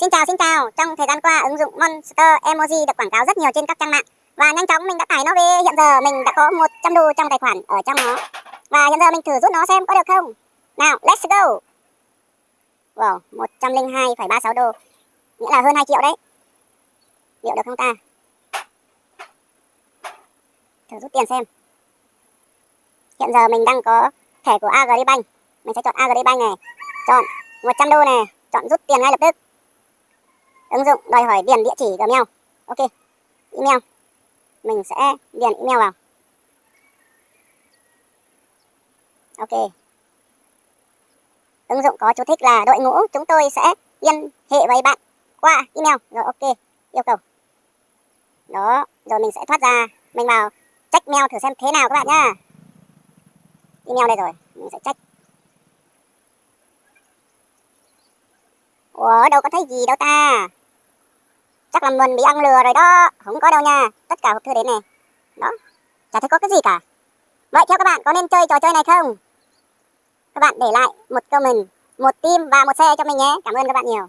Xin chào xin chào, trong thời gian qua ứng dụng Monster Emoji được quảng cáo rất nhiều trên các trang mạng. Và nhanh chóng mình đã tải nó về. Hiện giờ mình đã có 100 đô trong tài khoản ở trong nó. Và hiện giờ mình thử rút nó xem có được không. Nào let's go. Wow 102,36 đô. Nghĩa là hơn 2 triệu đấy. Liệu được không ta? Thử rút tiền xem. Hiện giờ mình đang có thẻ của Agribank. Mình sẽ chọn Agribank này. Chọn 100 đô này chọn rút tiền ngay lập tức ứng dụng đòi hỏi điền địa chỉ Gmail. Ok, email. Mình sẽ điền email vào. Ok. Ứng dụng có chú thích là đội ngũ, chúng tôi sẽ liên hệ với bạn qua email. Rồi, ok, yêu cầu. Đó, rồi mình sẽ thoát ra. Mình vào check mail thử xem thế nào các bạn nhá. Email đây rồi, mình sẽ check. Ủa, đâu có thấy gì đâu ta? Chắc là mình bị ăn lừa rồi đó. Không có đâu nha. Tất cả hộp thư đến này. Đó. Chả thấy có cái gì cả. Vậy theo các bạn, có nên chơi trò chơi này không? Các bạn để lại một comment, Một tim và một xe cho mình nhé. Cảm ơn các bạn nhiều.